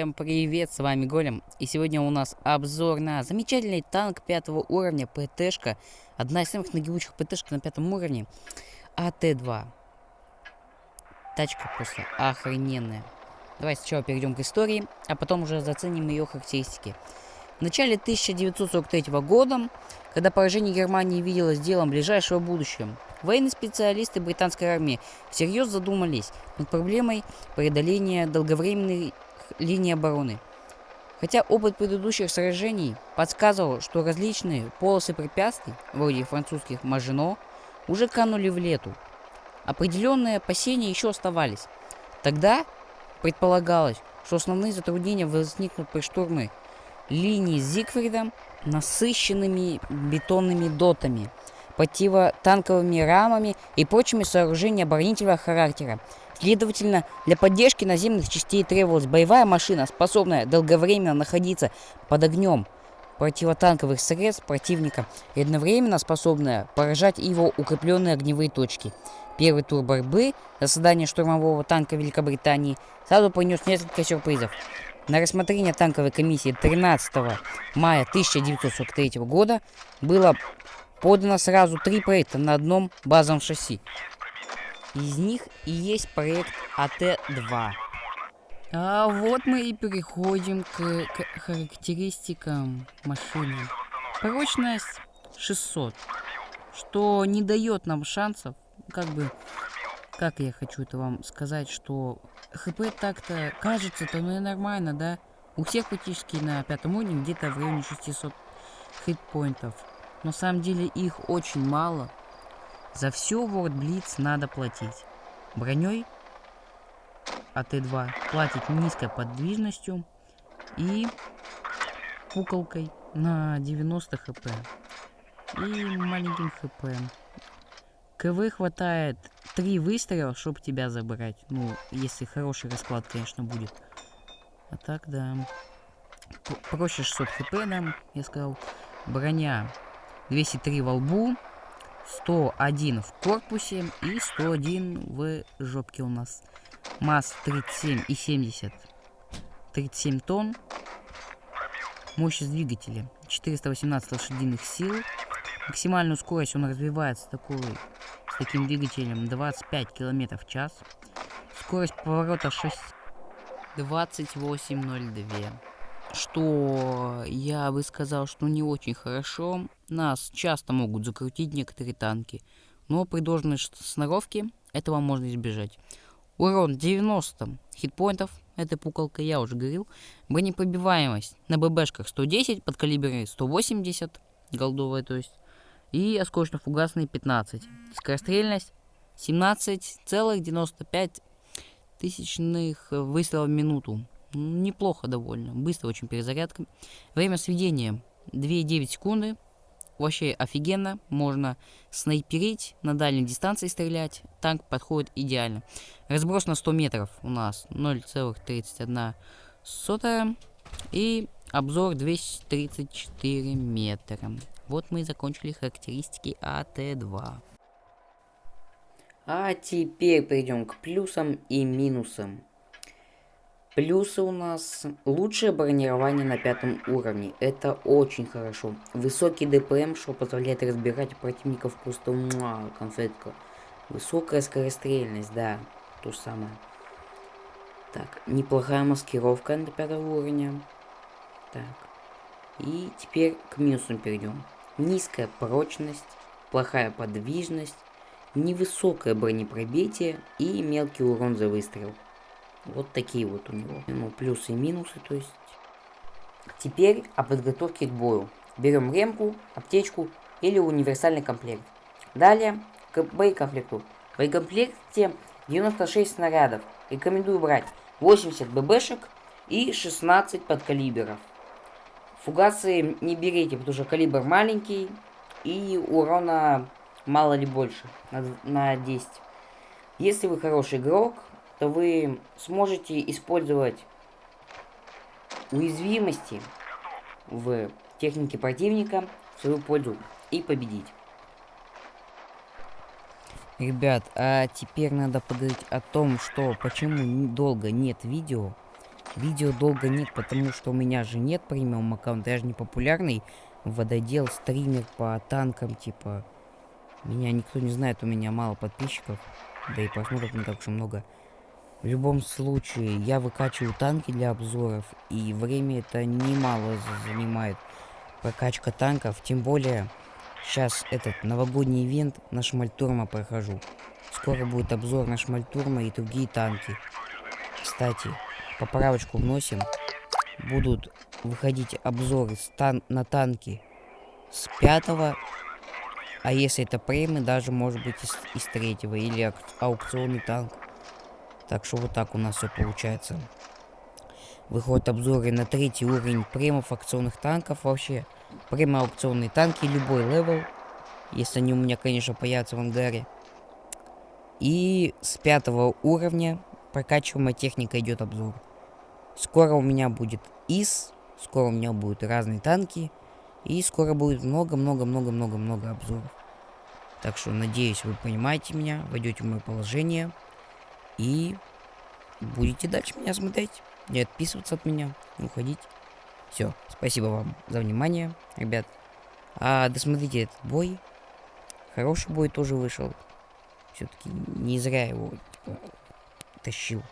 Всем привет, с вами Голем. И сегодня у нас обзор на замечательный танк пятого уровня, ПТшка. Одна из самых нагибучих ПТшек на пятом уровне. АТ-2. Тачка просто охрененная. Давайте сначала перейдем к истории, а потом уже заценим ее характеристики. В начале 1943 года, когда поражение Германии виделось делом ближайшего будущего, военные специалисты британской армии всерьез задумались над проблемой преодоления долговременной линии обороны. Хотя опыт предыдущих сражений подсказывал, что различные полосы препятствий, вроде французских Мажино, уже канули в лету. Определенные опасения еще оставались. Тогда предполагалось, что основные затруднения возникнут при штурме линии с Зигфридом насыщенными бетонными дотами, противотанковыми рамами и прочими сооружениями оборонительного характера. Следовательно, для поддержки наземных частей требовалась боевая машина, способная долговременно находиться под огнем противотанковых средств противника и одновременно способная поражать его укрепленные огневые точки. Первый тур борьбы за создание штурмового танка Великобритании сразу принес несколько сюрпризов. На рассмотрение танковой комиссии 13 мая 1943 года было подано сразу три проекта на одном базовом шасси. Из них и есть проект АТ-2. А вот мы и переходим к, к характеристикам машины. Прочность 600, что не дает нам шансов, как бы, как я хочу это вам сказать, что ХП так-то кажется-то, ну нормально, да? У всех практически на пятом уровне где-то в районе 600 хитпоинтов. Но на самом деле их очень мало. За все World Blitz надо платить. Броней АТ-2 платит низкой подвижностью и куколкой на 90 хп. И маленьким хп. КВ хватает 3 выстрела, чтобы тебя забрать. Ну, если хороший расклад, конечно, будет. А так, да. Проще 600 хп нам, я сказал. Броня 203 во лбу. 101 в корпусе и 101 в жопке у нас. Масс 37 и 70. 37 тонн. Мощность двигателя 418 лошадиных сил. Максимальную скорость он развивает с такой таким двигателем 25 км в час. Скорость поворота 6... 28.02. Что я бы сказал, что не очень хорошо. Нас часто могут закрутить некоторые танки. Но при должной сноровке этого можно избежать. Урон 90 хитпоинтов. Это пукалка, я уже говорил. Бронепробиваемость на ББшках 110, под калибры 180. Голдовая, то есть и осколочно-фугасный 15. Скорострельность 17,95 тысячных выстрелов в минуту. Неплохо довольно. Быстро очень перезарядка. Время сведения 2,9 секунды. Вообще офигенно. Можно снайперить, на дальней дистанции стрелять. Танк подходит идеально. Разброс на 100 метров у нас 0,31 сотая. И обзор 234 метра. Вот мы и закончили характеристики АТ-2. А теперь перейдем к плюсам и минусам. Плюсы у нас лучшее бронирование на пятом уровне. Это очень хорошо. Высокий ДПМ, что позволяет разбирать противников просто муа, конфетка. Высокая скорострельность, да, то самое. Так, неплохая маскировка на пятого уровня. Так. И теперь к минусам перейдем низкая прочность, плохая подвижность, невысокое бронепробитие и мелкий урон за выстрел. Вот такие вот у него. Ну, плюсы и минусы, то есть. Теперь о подготовке к бою. Берем ремку, аптечку или универсальный комплект. Далее к боекомплекту. В боекомплекте 96 снарядов. Рекомендую брать 80 ББшек и 16 подкалиберов. Фугасы не берите, потому что калибр маленький и урона мало ли больше на, на 10. Если вы хороший игрок, то вы сможете использовать уязвимости в технике противника в свою пользу и победить. Ребят, а теперь надо поговорить о том, что почему долго нет видео. видео долго нет, потому что у меня же нет премиум аккаунта. Я же не популярный вододел, стример по танкам, типа. Меня никто не знает, у меня мало подписчиков. Да и просмотров не так уж много. В любом случае, я выкачиваю танки для обзоров, и время это немало занимает прокачка танков, тем более сейчас этот новогодний ивент на Шмальтурма прохожу. Скоро будет обзор на Шмальтурма и другие танки. Кстати, поправочку вносим. Будут выходить обзоры тан на танки с пятого, а если это премы, даже может быть из, из третьего или аукционный танк. Так что вот так у нас все получается. Выходят обзоры на третий уровень премов акционных танков вообще. Премо аукционные танки, любой level. Если они у меня, конечно, появятся в ангаре. И с пятого уровня прокачиваемая техника идет обзор. Скоро у меня будет ИС, скоро у меня будут разные танки. И скоро будет много-много-много-много-много обзоров. Так что, надеюсь, вы понимаете меня, войдете в мое положение. И будете дальше меня смотреть. Не отписываться от меня, не уходить. Все, спасибо вам за внимание, ребят. А досмотрите этот бой. Хороший бой тоже вышел. Все-таки не зря его типа, тащил.